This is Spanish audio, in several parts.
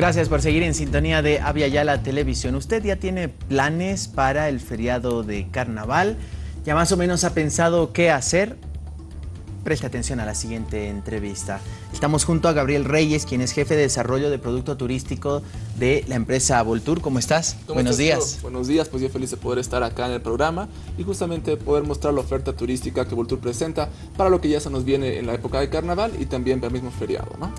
Gracias por seguir en sintonía de Avia Yala Televisión. ¿Usted ya tiene planes para el feriado de carnaval? ¿Ya más o menos ha pensado qué hacer? Preste atención a la siguiente entrevista. Estamos junto a Gabriel Reyes, quien es jefe de desarrollo de producto turístico de la empresa Voltour. ¿Cómo estás? Buenos días. Buenos días, pues yo feliz de poder estar acá en el programa y justamente poder mostrar la oferta turística que Voltour presenta para lo que ya se nos viene en la época de carnaval y también para el mismo feriado, ¿no?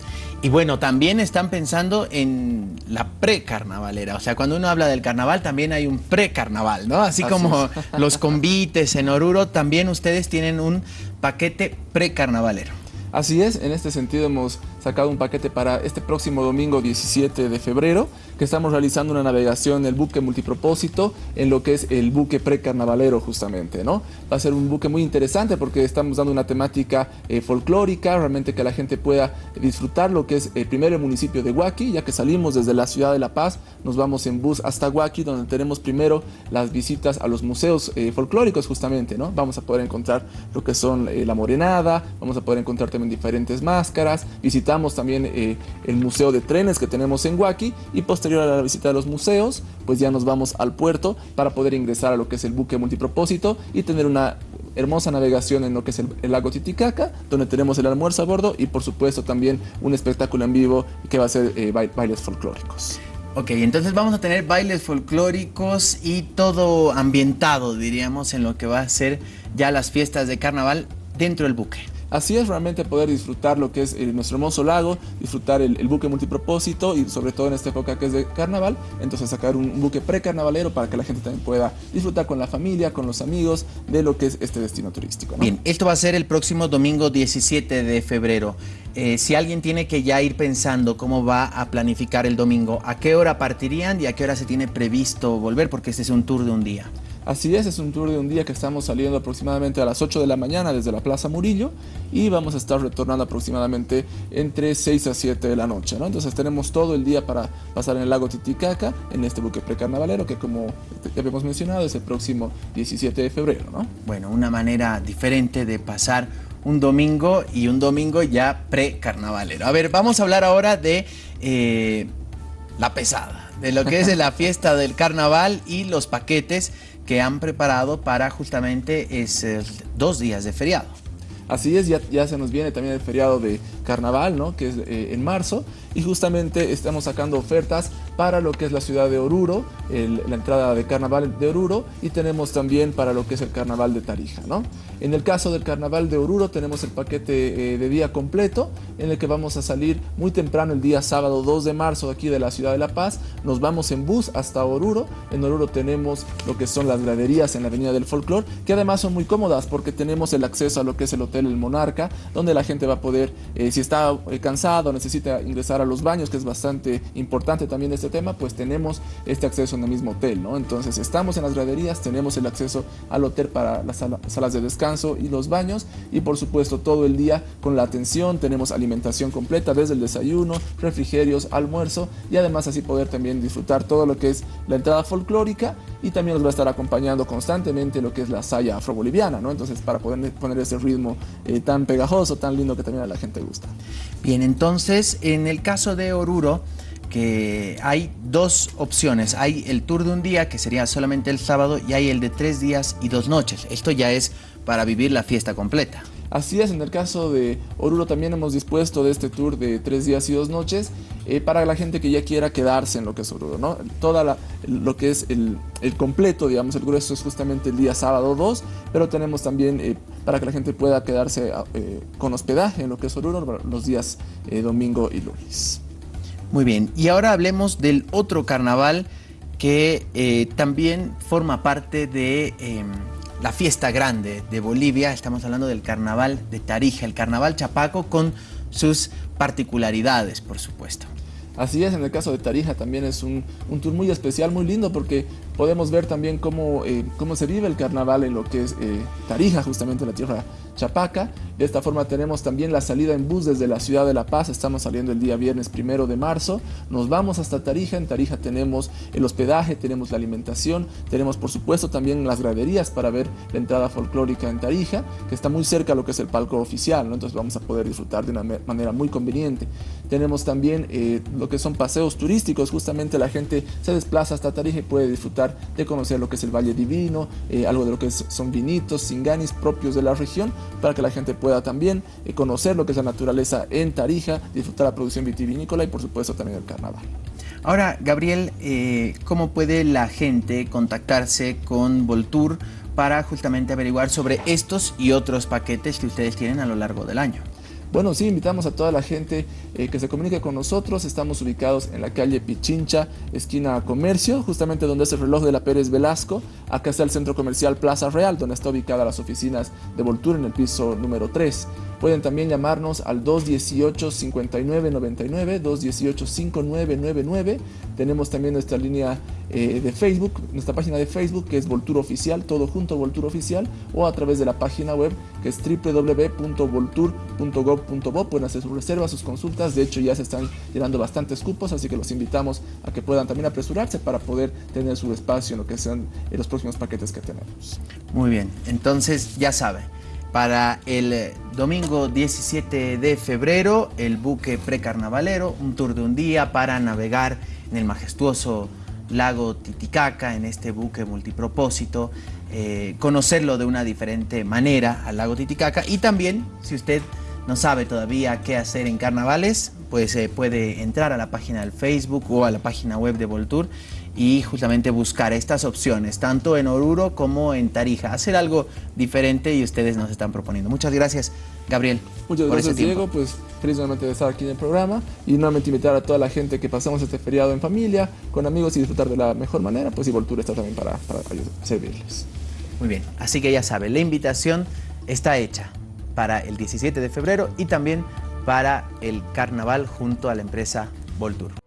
Y bueno, también están pensando en la pre-carnavalera. O sea, cuando uno habla del carnaval, también hay un pre-carnaval, ¿no? Así, como los convites en Oruro, también ustedes tienen un paquete pre-carnavalero. Así es, en este sentido hemos sacado un paquete para este próximo domingo 17 de febrero, que estamos realizando una navegación en el buque multipropósito, en lo que es el buque precarnavalero justamente, ¿no? Va a ser un buque muy interesante porque estamos dando una temática eh, folclórica, realmente que la gente pueda disfrutar lo que es el primero el municipio de Huaki, ya que salimos desde la ciudad de La Paz, nos vamos en bus hasta Huaki, donde tenemos primero las visitas a los museos eh, folclóricos justamente, ¿no? Vamos a poder encontrar lo que son eh, la morenada, vamos a poder encontrar también diferentes máscaras, visitar también eh, el museo de trenes que tenemos en Huaki y posterior a la visita de los museos, pues ya nos vamos al puerto para poder ingresar a lo que es el buque multipropósito y tener una hermosa navegación en lo que es el, lago Titicaca, donde tenemos el almuerzo a bordo y por supuesto también un espectáculo en vivo que va a ser eh, bailes folclóricos. Ok, entonces vamos a tener bailes folclóricos y todo ambientado, diríamos, en lo que va a ser ya las fiestas de carnaval dentro del buque. Así es realmente poder disfrutar lo que es eh, nuestro hermoso lago, disfrutar el, buque multipropósito y sobre todo en esta época que es de carnaval, entonces sacar un, buque precarnavalero para que la gente también pueda disfrutar con la familia, con los amigos de lo que es este destino turístico. Bien, esto va a ser el próximo domingo 17 de febrero. Eh, si alguien tiene que ya ir pensando cómo va a planificar el domingo, ¿a qué hora partirían y a qué hora se tiene previsto volver? Porque este es un tour de un día. Así es, es un tour de un día que estamos saliendo aproximadamente a las 8 de la mañana desde la Plaza Murillo y vamos a estar retornando aproximadamente entre 6 a 7 de la noche. ¿no? Entonces tenemos todo el día para pasar en el lago Titicaca, en este buque precarnavalero que como habíamos mencionado es el próximo 17 de febrero. ¿no? Bueno, una manera diferente de pasar un domingo y un domingo ya precarnavalero. A ver, vamos a hablar ahora de eh, la pesada, de lo que es la fiesta del carnaval y los paquetes que han preparado para justamente esos dos días de feriado. Así es, ya, se nos viene también el feriado de carnaval, ¿no? que es eh, en marzo, y justamente estamos sacando ofertas para lo que es la ciudad de Oruro, la entrada de carnaval de Oruro, y tenemos también para lo que es el carnaval de Tarija. ¿no? En el caso del carnaval de Oruro tenemos el paquete eh, de día completo, en el que vamos a salir muy temprano el día sábado 2 de marzo aquí de la ciudad de La Paz, nos vamos en bus hasta Oruro, en Oruro tenemos lo que son las graderías en la avenida del folclor, que además son muy cómodas porque tenemos el acceso a lo que es el hotel El Monarca, donde la gente va a poder, eh, si está eh, cansado, necesita ingresar a los baños, que es bastante importante también este tema, pues tenemos este acceso en el mismo hotel, ¿no? Entonces estamos en las graderías, tenemos el acceso al hotel para las salas de descanso y los baños y por supuesto todo el día con la atención, tenemos alimentación completa desde el desayuno, refrigerios, almuerzo y además así poder también disfrutar todo lo que es la entrada folclórica y también nos va a estar acompañando constantemente lo que es la saya afroboliviana, ¿no? Entonces para poder poner ese ritmo eh, tan pegajoso, tan lindo que también a la gente gusta. Bien, entonces en el caso de Oruro, que hay dos opciones. Hay el tour de un día, que sería solamente el sábado, y hay el de tres días y dos noches. Esto ya es para vivir la fiesta completa. Así es, en el caso de Oruro también hemos dispuesto de este tour de tres días y dos noches eh, para la gente que ya quiera quedarse en lo que es Oruro, ¿no? Toda lo que es el, completo, digamos, el grueso es justamente el día sábado 2, pero tenemos también eh, para que la gente pueda quedarse eh, con hospedaje en lo que es Oruro los días domingo y lunes. Muy bien, y ahora hablemos del otro carnaval que también forma parte de em, la fiesta grande de Bolivia, estamos hablando del carnaval de Tarija, el carnaval chapaco con sus particularidades, por supuesto. Así es, en el caso de Tarija también es un, tour muy especial, muy lindo, porque podemos ver también cómo, eh, cómo se vive el carnaval en lo que es eh, Tarija, justamente la tierra chapaca. De esta forma tenemos también la salida en bus desde la ciudad de La Paz, estamos saliendo el día viernes primero de marzo, nos vamos hasta Tarija, en Tarija tenemos el hospedaje, tenemos la alimentación, tenemos por supuesto también las graderías para ver la entrada folclórica en Tarija, que está muy cerca a lo que es el palco oficial, entonces vamos a poder disfrutar de una manera muy conveniente. Tenemos también eh, lo que son paseos turísticos. Justamente la gente se desplaza hasta Tarija y puede disfrutar de conocer lo que es el Valle Divino, eh, algo de lo que son vinitos, singanis propios de la región, para que la gente pueda también eh, conocer lo que es la naturaleza en Tarija, disfrutar la producción vitivinícola y por supuesto también el carnaval. Ahora, Gabriel, eh, ¿cómo puede la gente contactarse con Voltur para justamente averiguar sobre estos y otros paquetes que ustedes tienen a lo largo del año? Bueno, sí, invitamos a toda la gente eh, que se comunique con nosotros. Estamos ubicados en la calle Pichincha, esquina Comercio, justamente donde es el reloj de la Pérez Velasco. Acá está el centro comercial Plaza Real, donde está ubicada las oficinas de Voltur en el piso número 3. Pueden también llamarnos al 218-5999, 218-5999. Tenemos también nuestra línea eh, de Facebook, nuestra página de Facebook que es Voltur Oficial, todo junto Voltur Oficial, o a través de la página web que es www.voltur.gov.bo. Pueden hacer sus reservas, sus consultas. De hecho, ya se están llenando bastantes cupos, así que los invitamos a que puedan también apresurarse para poder tener su espacio en lo que sean eh, los próximos paquetes que tenemos. Muy bien, entonces ya saben para el eh, domingo 17 de febrero, el buque precarnavalero, un tour de un día para navegar en el majestuoso lago Titicaca, en este buque multipropósito, eh, conocerlo de una diferente manera al lago Titicaca. Y también, si usted no sabe todavía qué hacer en carnavales, pues eh, puede entrar a la página del Facebook o a la página web de Voltour y justamente buscar estas opciones, tanto en Oruro como en Tarija. Hacer algo diferente y ustedes nos están proponiendo. Muchas gracias, Gabriel. Muchas gracias, Diego. Pues feliz nuevamente de estar aquí en el programa y nuevamente invitar a toda la gente que pasamos este feriado en familia, con amigos y disfrutar de la mejor manera, pues y Voltur está también para, para servirles. Muy bien, así que ya sabe, la invitación está hecha para el 17 de febrero y también para el carnaval junto a la empresa Voltur.